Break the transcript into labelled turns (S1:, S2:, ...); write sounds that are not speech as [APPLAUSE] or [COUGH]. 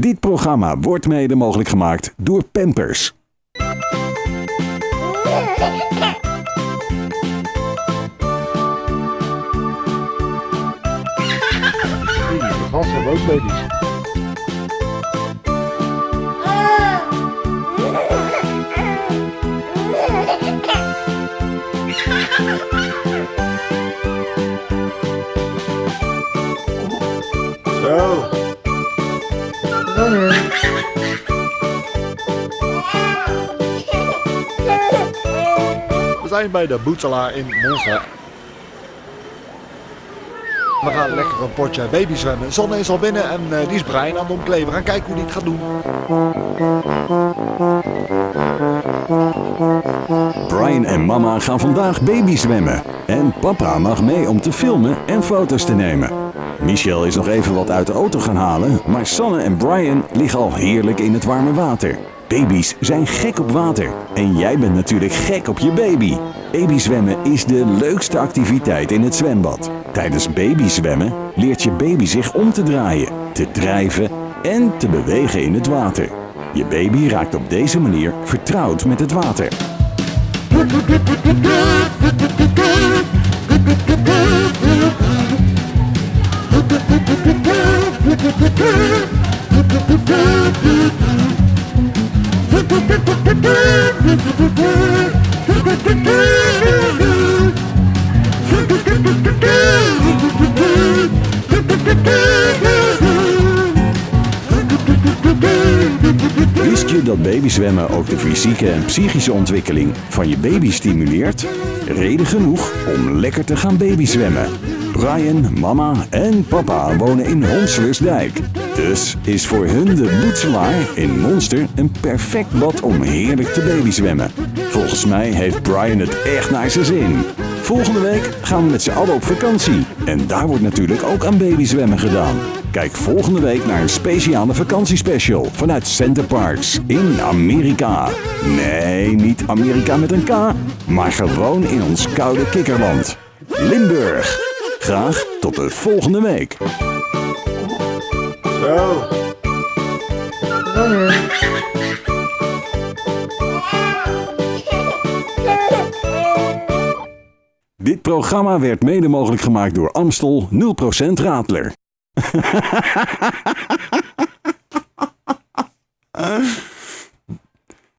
S1: Dit programma wordt mede mogelijk gemaakt door Pampers.
S2: Zijn bij de Boetselaar in Monza. We gaan lekker een potje baby zwemmen. Zonne is al binnen en eh, die is Brian aan het omkleden. We gaan kijken hoe die het gaat doen.
S1: Brian en mama gaan vandaag baby zwemmen. En papa mag mee om te filmen en foto's te nemen. Michel is nog even wat uit de auto gaan halen, maar Sanne en Brian liggen al heerlijk in het warme water. Baby's zijn gek op water. En jij bent natuurlijk gek op je baby. Babyzwemmen is de leukste activiteit in het zwembad. Tijdens babyzwemmen leert je baby zich om te draaien, te drijven en te bewegen in het water. Je baby raakt op deze manier vertrouwd met het water. [LAUGHS] Wist je dat babyzwemmen ook de fysieke en psychische ontwikkeling van je baby stimuleert? Reden genoeg om lekker te gaan babyzwemmen. Brian, mama en papa wonen in Honselersdijk. Dus is voor hun de Boetselaar in Monster een perfect bad om heerlijk te babyzwemmen. Volgens mij heeft Brian het echt naar zijn zin. Volgende week gaan we met z'n allen op vakantie. En daar wordt natuurlijk ook aan babyzwemmen gedaan. Kijk volgende week naar een speciale vakantiespecial vanuit Center Parks in Amerika. Nee, niet Amerika met een K, maar gewoon in ons koude kikkerland. Limburg. Graag tot de volgende week.
S2: Zo.
S1: Dit programma werd mede mogelijk gemaakt door Amstel 0% Radler. [LAUGHS]